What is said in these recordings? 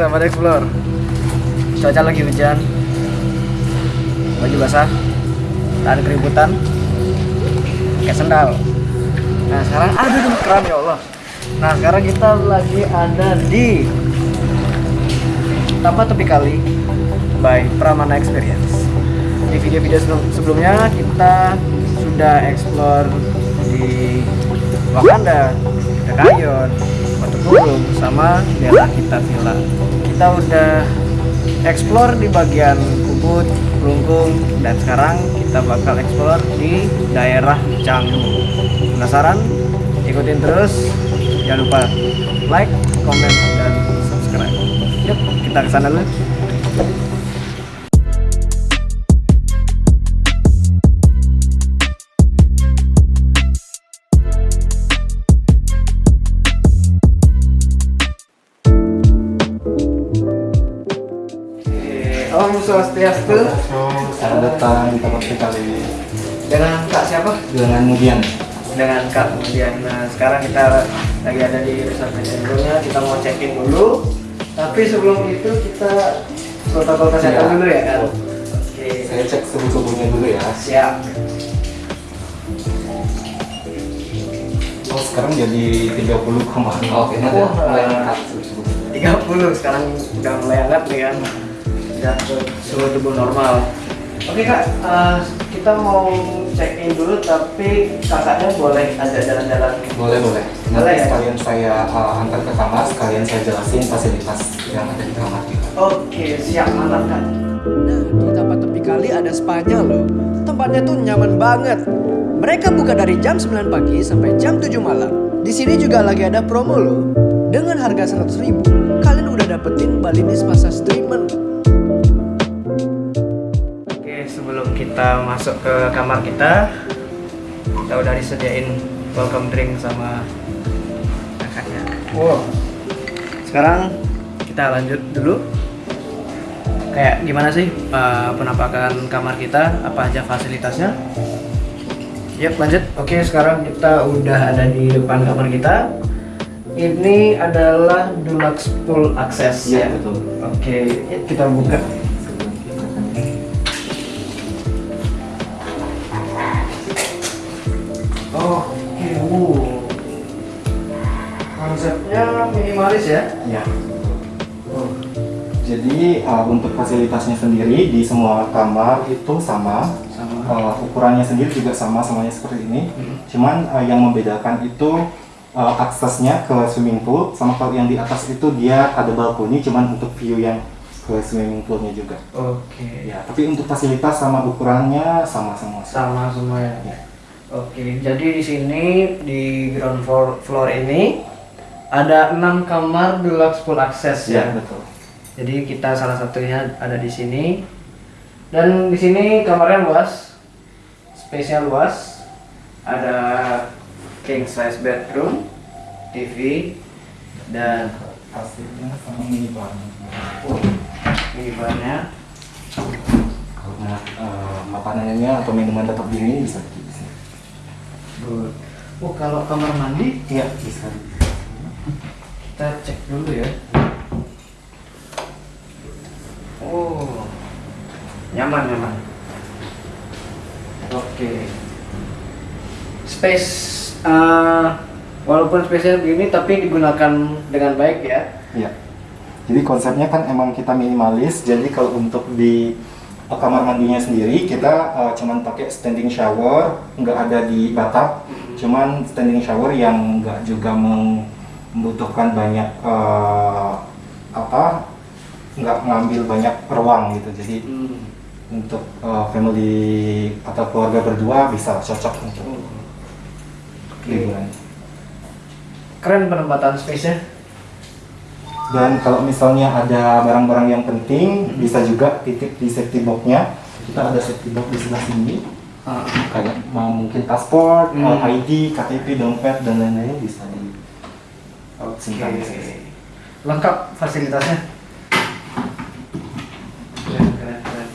Sahabat explore. Cuaca lagi hujan. Baju basah. Dan keributan. Kayak sendal. Nah, sekarang aduh keren ya Allah. Nah, sekarang kita lagi ada di Taman Tepi Kali by Pramana Experience. Di video-video sebelum- sebelumnya kita sudah explore di Wakanda, Dekayon, Burung, sama daerah kita Villa. Kita udah explore di bagian Ubud, Kelungkung, dan sekarang kita bakal explore di daerah Canggu. Penasaran? Ikutin terus. Jangan lupa like, comment, dan subscribe. Yuk, kita ke sana dulu. Swastiastu Selamat datang di tempat kali dengan Kak siapa? dengan Mudian. Dengan Kak kemudian. Nah sekarang kita lagi ada di resort Medan kita mau check in dulu. Tapi sebelum itu kita protokol kesehatan Iya. dulu ya kan? Oke. Saya cek suhu-suhunya dulu ya. Siap. Oh sekarang jadi 30,0 Oke, Wah. mulai angkat suhu-suhu. 30 sekarang udah mulai hangat nih kan. Ke suhu tubuh normal. Oke kak, eh, kita mau check in dulu tapi kakaknya boleh ada jalan-jalan Boleh boleh. Boleh Nanti ya? sekalian saya uh, antar ke kamar, sekalian saya jelasin fasilitas yang ada di kamar kita. Oke, siap mantap kan. Nah, di tempat tepi kali ada spanya loh. Tempatnya tuh nyaman banget. Mereka buka dari jam 9 pagi sampai jam 7 malam. Di sini juga lagi ada promo loh. Dengan harga 100 ribu, kalian udah dapetin Balinese Massage Treatment. Sebelum kita masuk ke kamar kita, kita udah disediain welcome drink sama kakaknya. Wow. Sekarang kita lanjut dulu. Kayak gimana sih uh, penampakan kamar kita? Apa aja fasilitasnya? Yap, lanjut. Oke, sekarang kita udah ada di depan kamar kita. Ini adalah deluxe full access ya. betul. Oke, yuk kita buka. Konsepnya minimalis ya. Ya. Jadi uh, untuk fasilitasnya sendiri di semua kamar itu sama. Sama. Uh, ukurannya sendiri juga sama, semuanya seperti ini. Hmm. Cuman uh, yang membedakan itu uh, aksesnya ke swimming pool, sama kalau yang di atas itu dia ada balkoni, cuman untuk view yang ke swimming poolnya juga. Oke. Ya, tapi untuk fasilitas sama ukurannya sama semua. Sama semua ya. Ya. Oke, jadi di sini di ground floor, floor ini ada enam kamar deluxe full access ya. Ya, betul. Jadi kita salah satunya ada di sini. Dan di sini kamarnya luas. Space-nya luas. Ada king size bedroom, TV dan Hasilnya sama minibar. minibarnya. Kalau mau uh, makanannya atau minuman tetap dingin bisa di sini. Oh, kalau kamar mandi Iya, bisa. Kita cek dulu ya. Oh, nyaman nyaman. Oke. Space, uh, walaupun space-nya begini tapi digunakan dengan baik ya. Iya. Jadi konsepnya kan emang kita minimalis. Jadi kalau untuk di kamar mandinya sendiri kita uh, cuman pakai standing shower, nggak ada di bathtub. Cuman standing shower yang nggak juga mem- membutuhkan banyak uh, apa nggak ngambil banyak ruang gitu. Jadi Hmm. untuk uh, family atau keluarga berdua bisa cocok untuk Oke. liburan. Keren penempatan space-nya. Dan kalau misalnya ada barang-barang yang penting, bisa juga titip di safety box-nya. Kita ada safety box di sebelah sini. Ah, Kayak mau mungkin paspor, Hmm. ID, KTP, dompet, dan lain-lain bisa Oke. Lengkap fasilitasnya. Keren, keren, keren.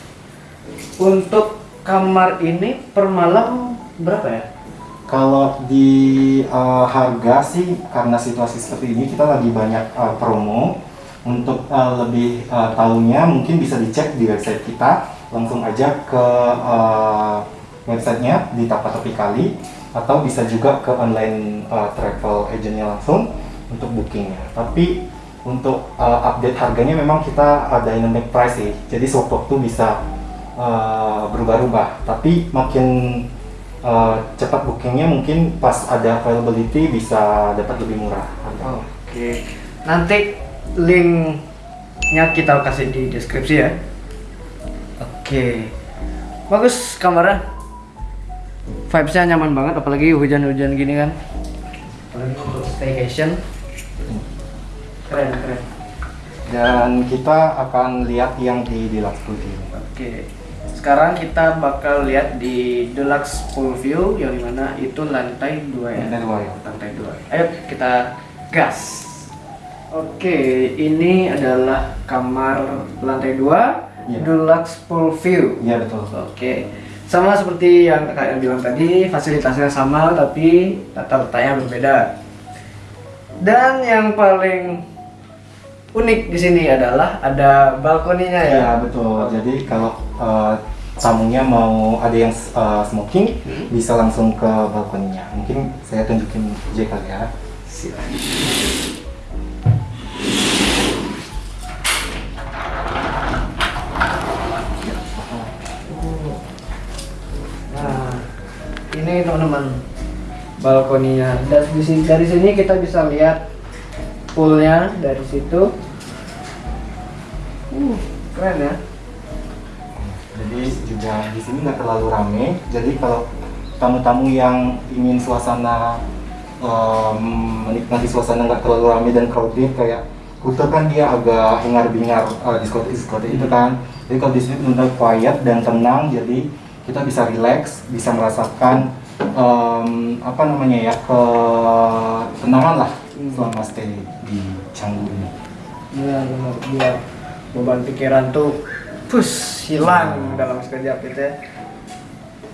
Untuk kamar ini per malam berapa ya? Kalau di uh, harga sih karena situasi seperti ini kita lagi banyak uh, promo. Untuk uh, lebih uh, tahunya mungkin bisa dicek di website kita, langsung aja ke uh, websitenya di Tapatopi Kali atau bisa juga ke online uh, travel agentnya langsung untuk bookingnya. Tapi untuk uh, update harganya memang kita ada dynamic price sih, jadi sewaktu-waktu bisa uh, berubah-ubah. Tapi makin uh, cepat bookingnya mungkin pas ada availability bisa dapat lebih murah. Oke. Nanti linknya kita kasih di deskripsi ya. Oke. Bagus kamarnya. Vibesnya nyaman banget, apalagi hujan-hujan gini kan. Apalagi untuk staycation. Keren, keren. Dan kita akan lihat yang di Deluxe Pool View. Oke. Sekarang kita bakal lihat di Deluxe Pool View yang di mana itu lantai 2 ya. Lantai dua ya. Lantai 2. Ayo kita gas. Oke, ini adalah kamar lantai 2 Iya. Deluxe Pool View. Iya betul. Oke. Sama seperti yang kakak yang bilang tadi, fasilitasnya sama tapi tata letaknya berbeda. Dan yang paling unik di sini adalah ada balkoninya ya. Iya betul. Jadi kalau uh, tamunya mau ada yang uh, smoking, Hmm. bisa langsung ke balkoninya. Mungkin saya tunjukin J kali ya. Silakan. Nah, ini teman-teman balkoninya. Dan dari sini kita bisa lihat poolnya dari situ. Keren ya. Jadi juga di sini nggak terlalu rame. Jadi kalau tamu-tamu yang ingin suasana um, menikmati suasana nggak terlalu rame dan crowded kayak Kuta kan dia agak hingar-bingar uh, diskotik-diskotik itu kan. Jadi kalau di sini benar quiet dan tenang, jadi kita bisa relax, bisa merasakan um, apa namanya ya ketenangan lah selama stay di Canggu ini. Iya benar biar beban pikiran tuh pus hilang dalam sekejap gitu ya.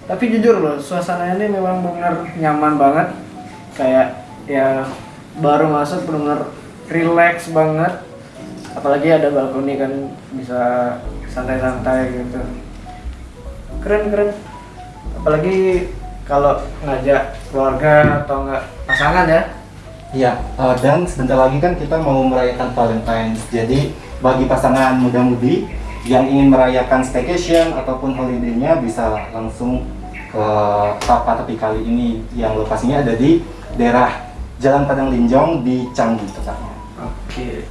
Tapi jujur loh, suasananya ini memang benar nyaman banget. Kayak ya baru masuk benar relax banget. Apalagi ada balkoni kan bisa santai-santai gitu. Keren keren. Apalagi kalau ngajak keluarga atau enggak pasangan ya. Iya, eh, dan sebentar lagi kan kita mau merayakan Valentine's. Jadi bagi pasangan muda-mudi yang ingin merayakan staycation ataupun holiday-nya bisa langsung ke Tapa Tepi Kali ini yang lokasinya ada di daerah Jalan Padang Linjong di Canggu tepatnya. Oke.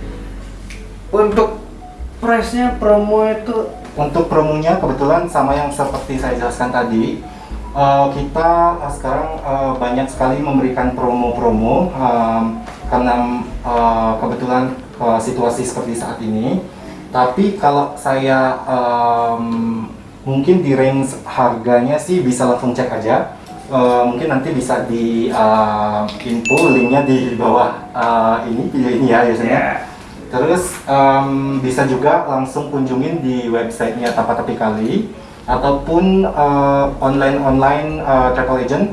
Untuk price-nya promo itu Untuk promonya kebetulan sama yang seperti saya jelaskan tadi, eh, kita eh, sekarang eh, banyak sekali memberikan promo-promo em, karena eh, kebetulan eh, situasi seperti saat ini. Tapi kalau saya em, mungkin di range harganya sih bisa langsung cek aja. Eh, mungkin nanti bisa di eh, info linknya di bawah eh, ini video ini ya biasanya. Terus em, bisa juga langsung kunjungin di websitenya Tapa Tepi Kali ataupun online-online eh, travel agent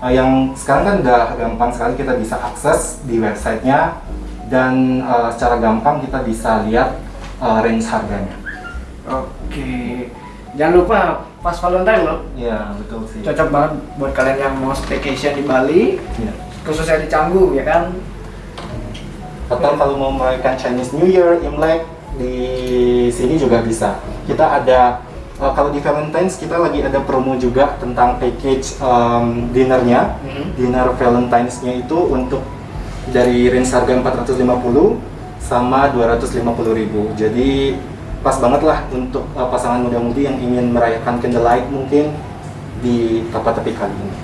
eh, yang sekarang kan udah gampang sekali kita bisa akses di websitenya dan eh, secara gampang kita bisa lihat eh, range harganya. Oke. Jangan lupa pas Valentine loh. Iya betul sih. Cocok banget buat kalian yang mau staycation di Bali, Iya. khususnya di Canggu ya kan. Atau kalau mau merayakan Chinese New Year, Imlek di sini juga bisa. Kita ada uh, kalau di Valentine's kita lagi ada promo juga tentang package um, dinnernya. Mhm. Dinner Valentine's-nya itu untuk dari range harga 450 sama 250.000. Jadi pas banget lah untuk uh, pasangan muda-mudi yang ingin merayakan candlelight mungkin di Tapa Tepi kali ini.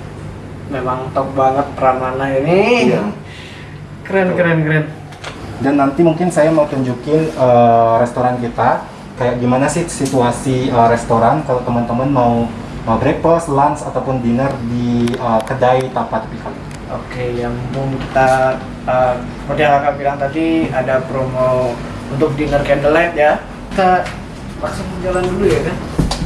Memang top banget Pramana ini. Iya. Keren keren keren. Dan nanti mungkin saya mau tunjukin uh, restoran kita kayak gimana sih situasi uh, restoran kalau teman-teman mau mau breakfast, lunch ataupun dinner di uh, kedai Tapa Tepi Kali. Oke, yang mau kita uh, seperti yang kakak bilang tadi ada promo untuk dinner candlelight ya. Kita langsung jalan dulu ya kan.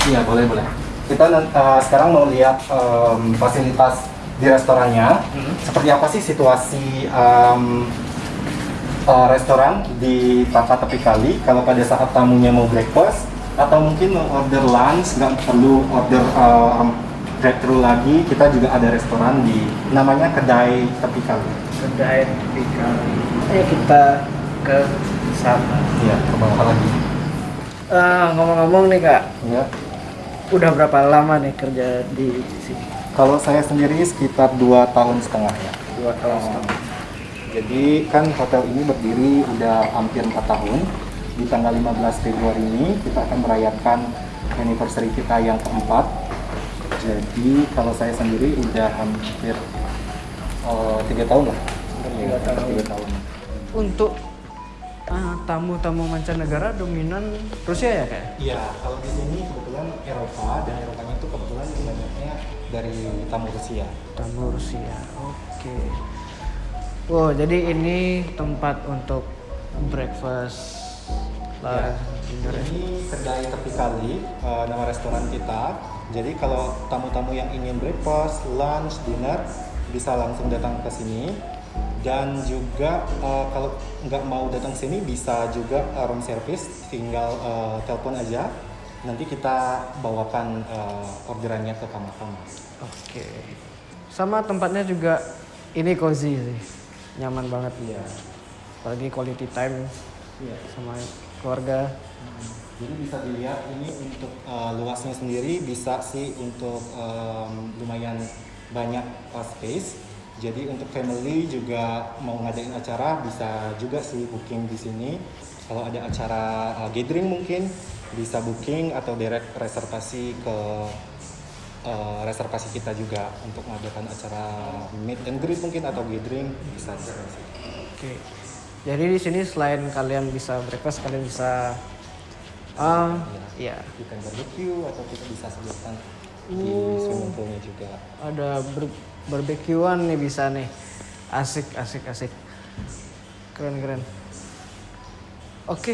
Iya boleh boleh. Kita uh, sekarang mau lihat um, fasilitas di restorannya. Mhm. Seperti apa sih situasi um, uh, restoran di Tapa Tepi Kali kalau pada saat tamunya mau breakfast atau mungkin mau order lunch nggak perlu order um, drive thru lagi kita juga ada restoran di namanya kedai tepi kali tepi kali. Ayo kita ke sana iya ke bawah lagi. Ah, ngomong-ngomong nih kak. Ya udah berapa lama nih kerja di sini? Kalau saya sendiri sekitar dua tahun setengah ya. Dua tahun setengah. Jadi kan hotel ini berdiri udah hampir 4 tahun. Di tanggal 15 Februari ini kita akan merayakan anniversary kita yang keempat. Jadi kalau saya sendiri udah hampir tiga tahun lah tiga tahun. tiga tahun untuk ah, tamu-tamu mancanegara dominan Rusia ya kak Iya, kalau di sini kebetulan Eropa dan Eropanya itu kebetulan banyaknya dari tamu Rusia. tamu Rusia oke wow jadi ini tempat untuk breakfast lah Ya. Ini kedai tepi kali, eh, nama restoran kita. Jadi kalau tamu-tamu yang ingin breakfast, lunch, dinner bisa langsung datang ke sini. Dan juga eh, kalau nggak mau datang sini bisa juga eh, room service, tinggal eh, telepon aja. Nanti kita bawakan eh, orderannya ke kamar-kamar. oke sama tempatnya juga ini cozy sih nyaman banget Iya. apalagi quality time Iya. sama keluarga Jadi bisa dilihat ini untuk uh, luasnya sendiri bisa sih untuk um, lumayan banyak uh, space. Jadi untuk family juga mau ngadain acara bisa juga sih booking di sini. Kalau ada acara uh, gathering mungkin bisa booking atau direct reservasi ke uh, reservasi kita juga untuk mengadakan acara meet and greet mungkin atau gathering bisa sih. Oke. Jadi di sini selain kalian bisa breakfast, kalian bisa ah ya Kita barbecue atau kita bisa sebutkan di Oh. swimming poolnya juga. ada ber barbekyuan nih bisa nih. Asik asik asik. Keren keren. Oke.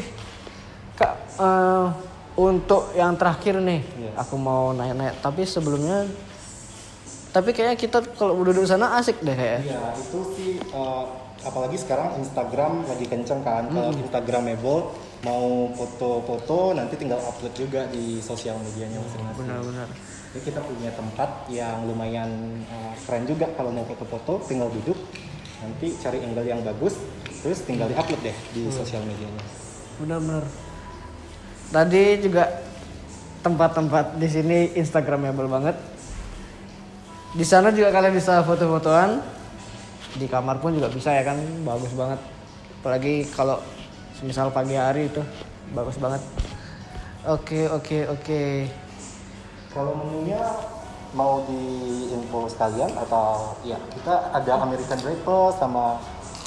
Kak eh, untuk yang terakhir nih, Iya. aku mau nanya-nanya. Tapi sebelumnya tapi kayaknya kita kalau duduk di sana asik deh kayak. Iya, itu sih eh, apalagi sekarang Instagram lagi kenceng kan. Kalau Instagramable mau foto-foto nanti tinggal upload juga di sosial medianya masing-masing. Benar-benar. Jadi kita punya tempat yang lumayan eh, keren juga kalau mau foto-foto tinggal duduk nanti cari angle yang bagus terus tinggal di-upload deh di sosial medianya. Benar-benar. Tadi juga tempat-tempat di sini instagramable banget. Di sana juga kalian bisa foto-fotoan. Di kamar pun juga bisa ya kan, bagus banget. Apalagi kalau misal pagi hari itu bagus banget. Oke oke oke. Kalau menunya mau di info sekalian atau ya kita ada American breakfast sama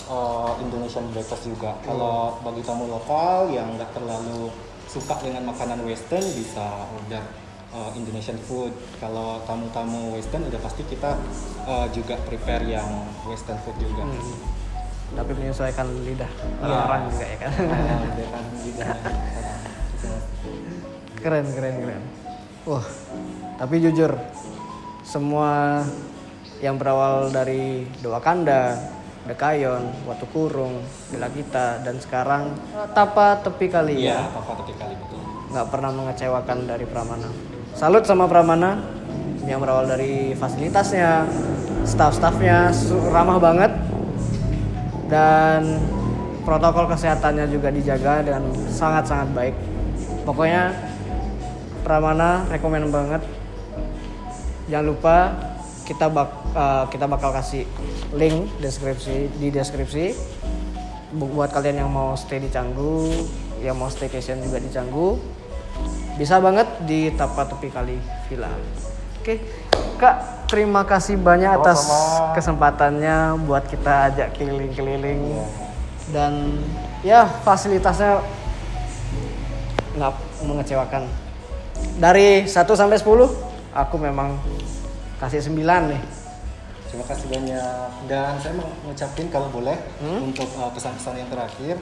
uh, Indonesian breakfast juga. Kalau bagi tamu lokal yang nggak terlalu suka dengan makanan western bisa order uh, Indonesian food. Kalau tamu-tamu western udah pasti kita uh, juga prepare yang western food juga. Hmm. Tapi menyesuaikan lidah Iya. orang-orang juga ya kan. Dengan lidahnya. keren keren keren wah tapi jujur semua yang berawal dari doa kanda dekayon watu kurung bila kita dan sekarang tapa tepi kali. Iya, ya apa tapi kali betul. nggak pernah mengecewakan dari Pramana. Salut sama Pramana yang berawal dari fasilitasnya staff-staffnya ramah banget dan protokol kesehatannya juga dijaga dengan sangat-sangat baik. Pokoknya Pramana rekomen banget. Jangan lupa kita bak eh, kita bakal kasih link deskripsi di deskripsi. Bu- buat kalian yang mau stay di Canggu yang mau staycation juga di Canggu bisa banget di Tapa Tepi Kali Villa. Oke kak terima kasih banyak atas kesempatannya buat kita ajak keliling-keliling. Iya. dan ya fasilitasnya nggak mengecewakan dari 1 sampai 10 aku memang kasih 9 nih. Terima kasih banyak. Dan saya mau ngucapin kalau boleh Hmm? untuk uh, pesan-pesan yang terakhir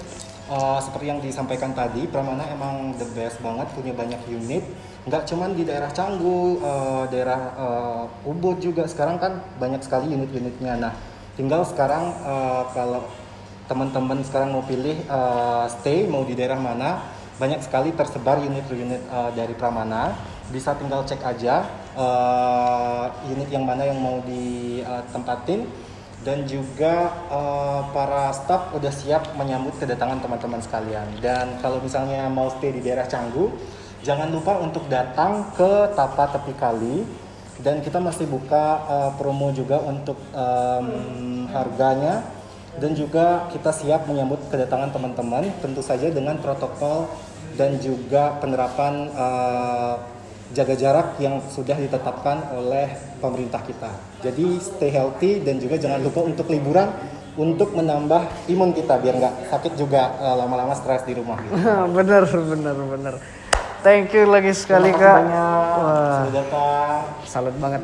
uh, seperti yang disampaikan tadi Pramana emang the best banget punya banyak unit. Nggak cuman di daerah Canggu uh, daerah uh, Ubud juga. Sekarang kan banyak sekali unit-unitnya. Nah tinggal sekarang uh, kalau teman-teman sekarang mau pilih uh, stay mau di daerah mana, banyak sekali tersebar unit-unit uh, dari Pramana. Bisa tinggal cek aja uh, unit yang mana yang mau ditempatin dan juga uh, para staff udah siap menyambut kedatangan teman-teman sekalian. Dan kalau misalnya mau stay di daerah Canggu, jangan lupa untuk datang ke Tapa Tepi Kali dan kita masih buka uh, promo juga untuk um, harganya dan juga kita siap menyambut kedatangan teman-teman tentu saja dengan protokol dan juga penerapan uh, jaga jarak yang sudah ditetapkan oleh pemerintah kita. Jadi stay healthy dan juga jangan lupa untuk liburan untuk menambah imun kita biar nggak sakit juga uh, lama-lama stres di rumah. Gitu. bener bener bener. Thank you lagi sekali Terima kak. banyak. Wah, Sudah datang. salut banget.